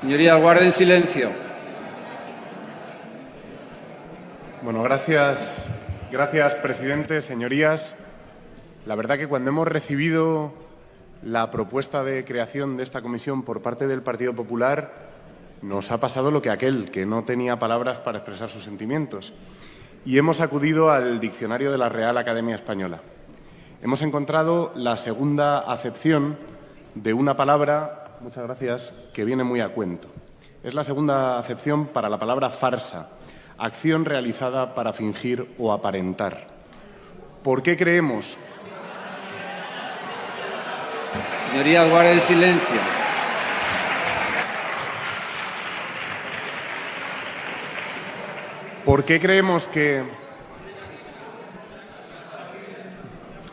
Señorías, guarden silencio. Bueno, gracias, gracias, presidente, señorías. La verdad que cuando hemos recibido la propuesta de creación de esta comisión por parte del Partido Popular, nos ha pasado lo que aquel, que no tenía palabras para expresar sus sentimientos. Y hemos acudido al diccionario de la Real Academia Española. Hemos encontrado la segunda acepción de una palabra, muchas gracias, que viene muy a cuento. Es la segunda acepción para la palabra farsa, acción realizada para fingir o aparentar. ¿Por qué creemos Señorías, guarden silencio. ¿Por qué creemos que...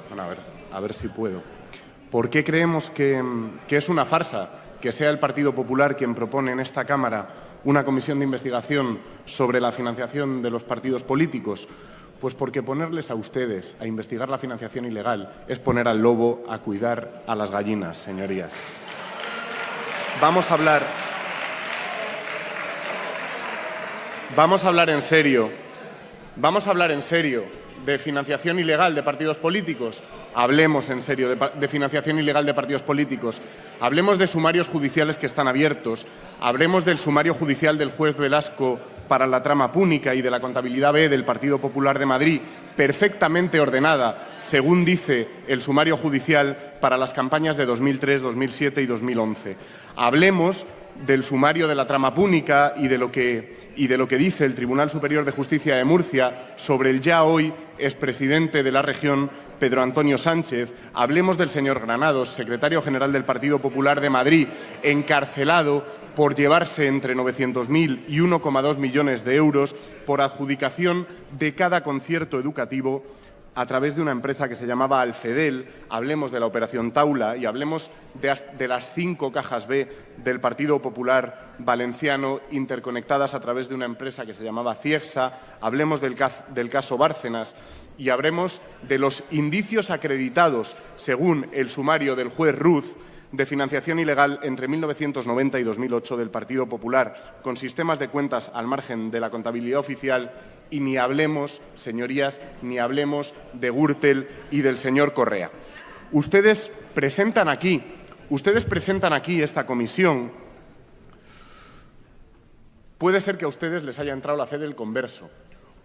Bueno, a ver, a ver si puedo. ¿Por qué creemos que, es una farsa que sea el Partido Popular quien propone en esta Cámara una comisión de investigación sobre la financiación de los partidos políticos? Pues porque ponerles a ustedes a investigar la financiación ilegal es poner al lobo a cuidar a las gallinas, señorías. Vamos a hablar. Vamos a hablar en serio. Vamos a hablar en serio de financiación ilegal de partidos políticos. Hablemos en serio de, financiación ilegal de partidos políticos. Hablemos de sumarios judiciales que están abiertos. Hablemos del sumario judicial del juez Velasco para la trama púnica y de la contabilidad B del Partido Popular de Madrid, perfectamente ordenada, según dice el sumario judicial para las campañas de 2003, 2007 y 2011. Hablemos del sumario de la trama púnica y de, lo que, y de lo que dice el Tribunal Superior de Justicia de Murcia sobre el ya hoy expresidente de la región, Pedro Antonio Sánchez. Hablemos del señor Granados, secretario general del Partido Popular de Madrid, encarcelado por llevarse entre 900.000 y 1,2 millones de euros por adjudicación de cada concierto educativo a través de una empresa que se llamaba Alfedel, hablemos de la operación Taula y hablemos de, las cinco cajas B del Partido Popular Valenciano interconectadas a través de una empresa que se llamaba Ciegsa, hablemos del, del caso Bárcenas y hablemos de los indicios acreditados, según el sumario del juez Ruz, de financiación ilegal entre 1990 y 2008 del Partido Popular, con sistemas de cuentas al margen de la contabilidad oficial y ni hablemos, señorías, ni hablemos de Gürtel y del señor Correa. Ustedes presentan aquí, ustedes presentan aquí esta comisión. Puede ser que a ustedes les haya entrado la fe del converso,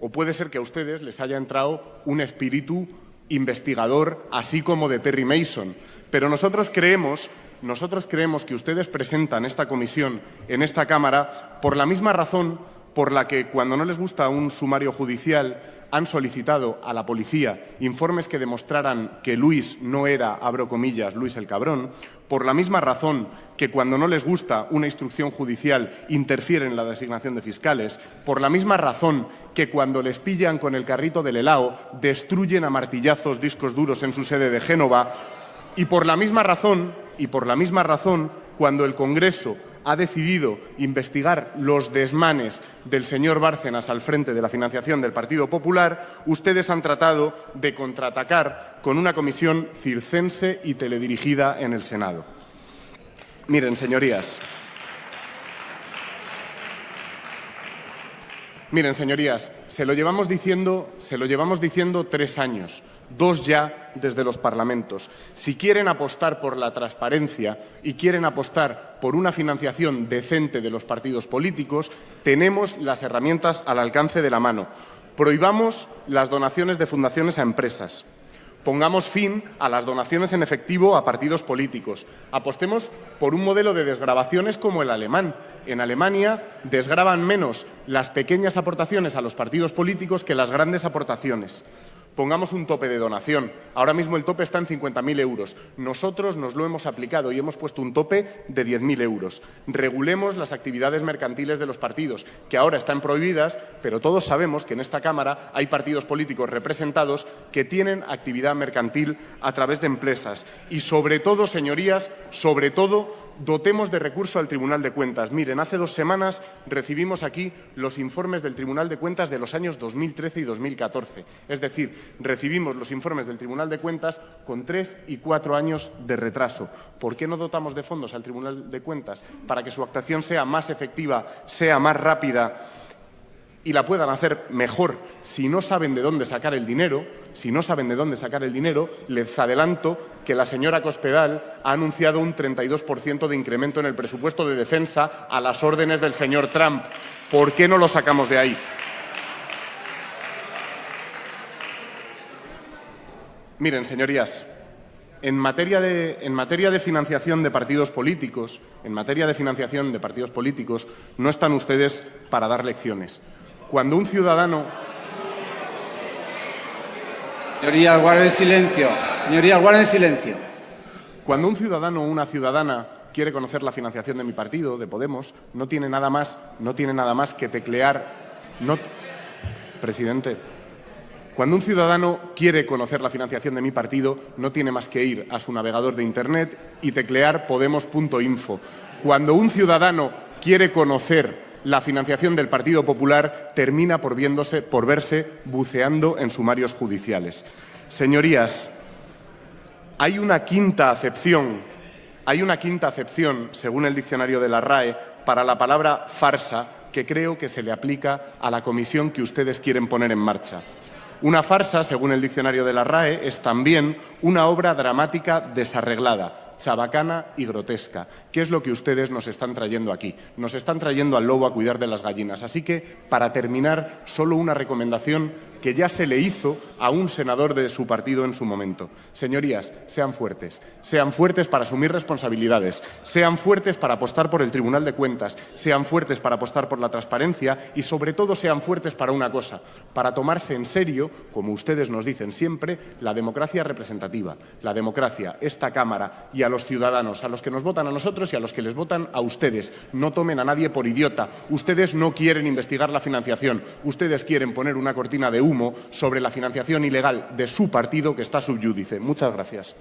o puede ser que a ustedes les haya entrado un espíritu investigador, así como de Perry Mason. Pero nosotros creemos, nosotros creemos que ustedes presentan esta comisión en esta Cámara por la misma razón por la que, cuando no les gusta un sumario judicial, han solicitado a la policía informes que demostraran que Luis no era, abro comillas, Luis el cabrón, por la misma razón que cuando no les gusta una instrucción judicial interfieren en la designación de fiscales, por la misma razón que cuando les pillan con el carrito del helado destruyen a martillazos discos duros en su sede de Génova, y por la misma razón, y por la misma razón, cuando el Congreso ha decidido investigar los desmanes del señor Bárcenas al frente de la financiación del Partido Popular, ustedes han tratado de contraatacar con una comisión circense y teledirigida en el Senado. Miren, señorías. Miren, señorías, se lo llevamos diciendo, se lo llevamos diciendo tres años dos ya desde los parlamentos. Si quieren apostar por la transparencia y quieren apostar por una financiación decente de los partidos políticos, tenemos las herramientas al alcance de la mano. Prohibamos las donaciones de fundaciones a empresas. Pongamos fin a las donaciones en efectivo a partidos políticos. Apostemos por un modelo de desgrabaciones como el alemán. En Alemania desgraban menos las pequeñas aportaciones a los partidos políticos que las grandes aportaciones pongamos un tope de donación. Ahora mismo el tope está en 50.000 euros. Nosotros nos lo hemos aplicado y hemos puesto un tope de 10.000 euros. Regulemos las actividades mercantiles de los partidos, que ahora están prohibidas, pero todos sabemos que en esta Cámara hay partidos políticos representados que tienen actividad mercantil a través de empresas. Y sobre todo, señorías, sobre todo, Dotemos de recurso al Tribunal de Cuentas. Miren, hace dos semanas recibimos aquí los informes del Tribunal de Cuentas de los años 2013 y 2014. Es decir, recibimos los informes del Tribunal de Cuentas con tres y cuatro años de retraso. ¿Por qué no dotamos de fondos al Tribunal de Cuentas para que su actuación sea más efectiva, sea más rápida y la puedan hacer mejor si no saben de dónde sacar el dinero, si no saben de dónde sacar el dinero, les adelanto que la señora Cospedal ha anunciado un 32% de incremento en el presupuesto de defensa a las órdenes del señor Trump. ¿Por qué no lo sacamos de ahí? Miren, señorías, en materia, de, en materia de financiación de partidos políticos, en materia de financiación de partidos políticos, no están ustedes para dar lecciones. Cuando un ciudadano... Señoría, guarden silencio. Señoría, guarden silencio. Cuando un ciudadano o una ciudadana quiere conocer la financiación de mi partido, de Podemos, no tiene nada más, no tiene nada más que teclear... No... Presidente, cuando un ciudadano quiere conocer la financiación de mi partido, no tiene más que ir a su navegador de Internet y teclear podemos.info. Cuando un ciudadano quiere conocer la financiación del Partido Popular termina por, viéndose, por verse buceando en sumarios judiciales. Señorías, hay una quinta acepción, hay una quinta acepción, según el diccionario de la RAE, para la palabra farsa que creo que se le aplica a la comisión que ustedes quieren poner en marcha. Una farsa, según el diccionario de la RAE, es también una obra dramática desarreglada, chabacana y grotesca. ¿Qué es lo que ustedes nos están trayendo aquí? Nos están trayendo al lobo a cuidar de las gallinas. Así que, para terminar, solo una recomendación que ya se le hizo a un senador de su partido en su momento. Señorías, sean fuertes. Sean fuertes para asumir responsabilidades. Sean fuertes para apostar por el Tribunal de Cuentas. Sean fuertes para apostar por la transparencia y, sobre todo, sean fuertes para una cosa, para tomarse en serio, como ustedes nos dicen siempre, la democracia representativa, la democracia, esta Cámara y a los ciudadanos, a los que nos votan a nosotros y a los que les votan a ustedes. No tomen a nadie por idiota. Ustedes no quieren investigar la financiación. Ustedes quieren poner una cortina de humo sobre la financiación ilegal de su partido que está subyúdice. Muchas gracias.